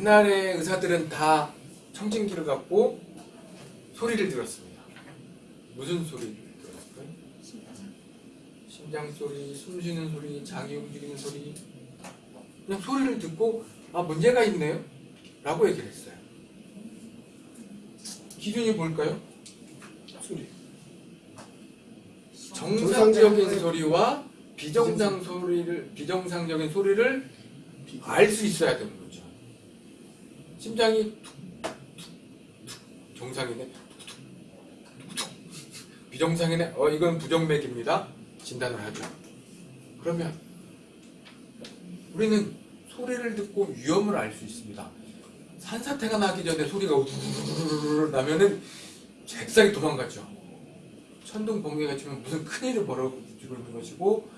옛날에 의사들은 다 청진기를 갖고 소리를 들었습니다. 무슨 소리 들었을까요? 심장 소리, 숨 쉬는 소리, 장이 움직이는 소리. 그냥 소리를 듣고 아 문제가 있네요. 라고 얘기를 했어요. 기준이 뭘까요? 소리. 정상적인 소리와 비정상 소리를 비정상적인 소리를 알 수 있어야 되는 거죠. 심장이 정상이네. 비정상이네. 어 이건 부정맥입니다. 진단을 하죠. 그러면 우리는 소리를 듣고 위험을 알 수 있습니다. 산사태가 나기 전에 소리가 우르르르 나면은 잽싸게 도망가죠. 천둥 번개가 치면 무슨 큰일을 벌어지고 있는 것이고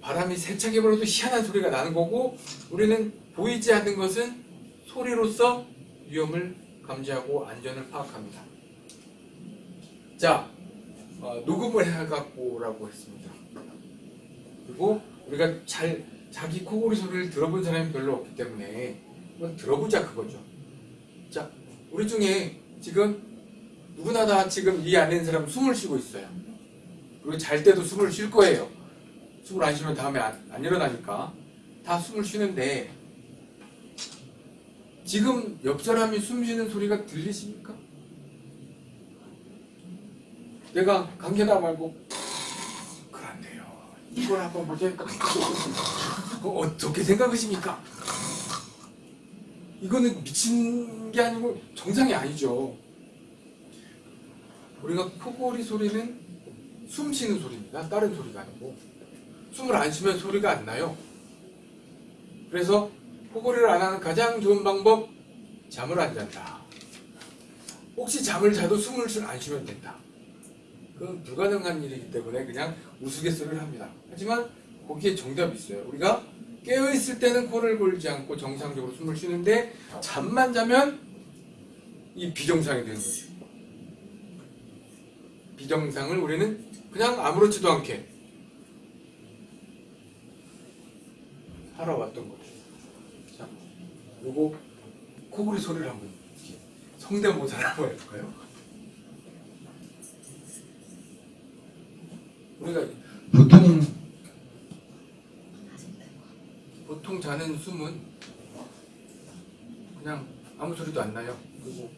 바람이 세차게 불어도 희한한 소리가 나는 거고 우리는 보이지 않는 것은 소리로서 위험을 감지하고 안전을 파악합니다. 자, 어, 녹음을 해갖고라고 했습니다. 그리고 우리가 잘 자기 코골이 소리를 들어본 사람이 별로 없기 때문에 한번 들어보자 그거죠. 자, 우리 중에 지금 누구나 다 지금 이 안에 있는 사람 숨을 쉬고 있어요. 그리고 잘 때도 숨을 쉴 거예요. 숨을 안 쉬면 다음에 안, 안 일어나니까. 다 숨을 쉬는데, 지금 옆 사람이 숨 쉬는 소리가 들리십니까? 내가 감기나 말고, 그런데요. 이걸 한번 보니까, 어, 어떻게 생각하십니까? 이거는 미친 게 아니고 정상이 아니죠. 우리가 코골이 소리는 숨 쉬는 소리입니다. 다른 소리가 아니고. 숨을 안 쉬면 소리가 안 나요. 그래서 코골이를 안 하는 가장 좋은 방법, 잠을 안 잔다. 혹시 잠을 자도 숨을 안 쉬면 된다. 그건 불가능한 일이기 때문에 그냥 우스갯소리를 합니다. 하지만 거기에 정답이 있어요. 우리가 깨어있을 때는 코를 골지 않고 정상적으로 숨을 쉬는데 잠만 자면 이 비정상이 되는 거죠. 비정상을 우리는 그냥 아무렇지도 않게 살아왔던 거죠. 자, 요거 코골이 소리를 한번 성대모사를 한번 해볼까요? 우리가 보통 보통 자는 숨은 그냥 아무 소리도 안 나요. 그리고